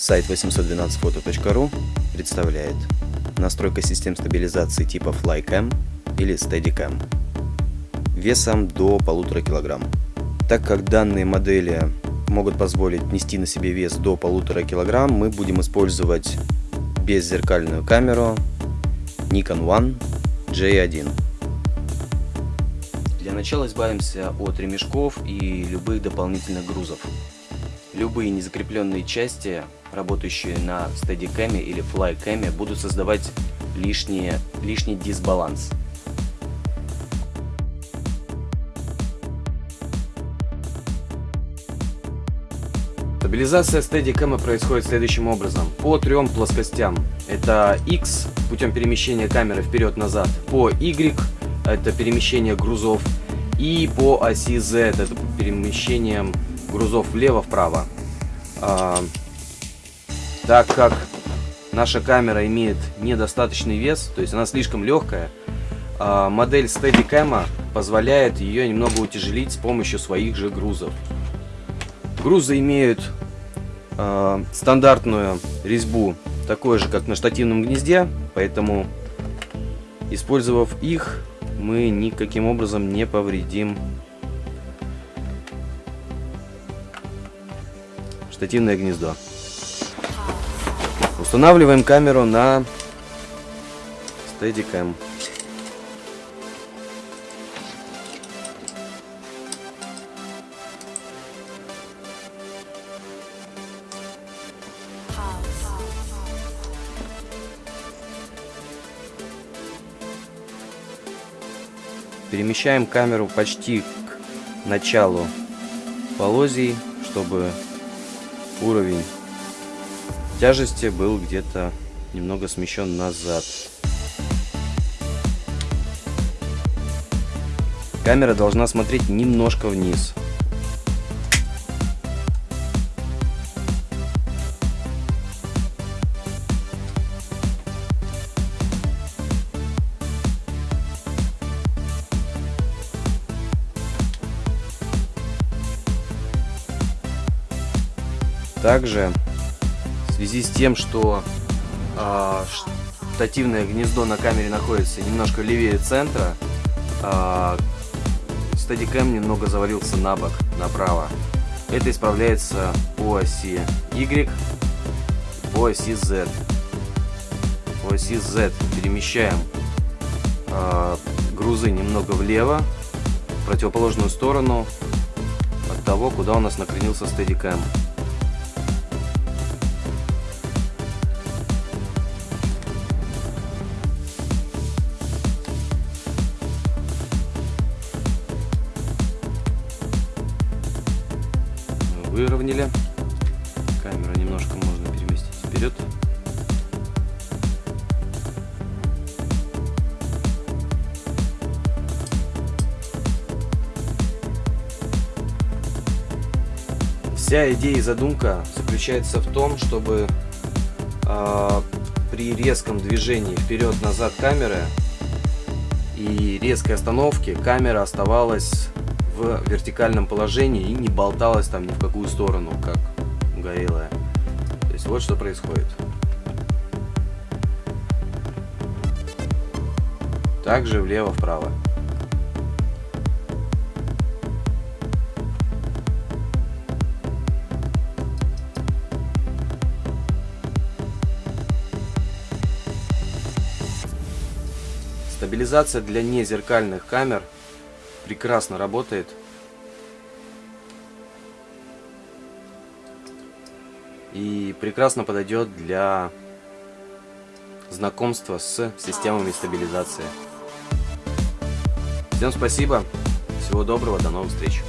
Сайт 812photo.ru представляет настройка систем стабилизации типа FlyCam или Steadicam весом до полутора килограмм. Так как данные модели могут позволить нести на себе вес до полутора килограмм, мы будем использовать беззеркальную камеру Nikon One J1. Для начала избавимся от ремешков и любых дополнительных грузов. Любые незакрепленные части, работающие на Steadicam или Flycam, будут создавать лишние, лишний дисбаланс. Стабилизация Steadicam происходит следующим образом. По трем плоскостям. Это X путем перемещения камеры вперед-назад. По Y это перемещение грузов. И по оси Z это перемещением грузов влево-вправо. А, так как наша камера имеет недостаточный вес, то есть она слишком легкая, а, модель Steadicam позволяет ее немного утяжелить с помощью своих же грузов. Грузы имеют э, стандартную резьбу, такой же, как на штативном гнезде, поэтому, использовав их, мы никаким образом не повредим штативное гнездо. Устанавливаем камеру на Steadicam. Перемещаем камеру почти к началу полозий, чтобы уровень тяжести был где-то немного смещен назад. Камера должна смотреть немножко вниз. Также в связи с тем, что э, штативное гнездо на камере находится немножко левее центра, э, стадикэм немного завалился на бок, направо. Это исправляется по оси Y, по оси Z. По оси Z перемещаем э, грузы немного влево, в противоположную сторону от того, куда у нас накренился стадикэм. Выровняли. Камеру немножко можно переместить вперед. Вся идея и задумка заключается в том, чтобы э, при резком движении вперед-назад камеры и резкой остановке камера оставалась в вертикальном положении и не болталась там ни в какую сторону, как горелая. То есть вот что происходит. Также влево-вправо. Стабилизация для незеркальных камер прекрасно работает. И прекрасно подойдет для знакомства с системами стабилизации. Всем спасибо, всего доброго, до новых встреч.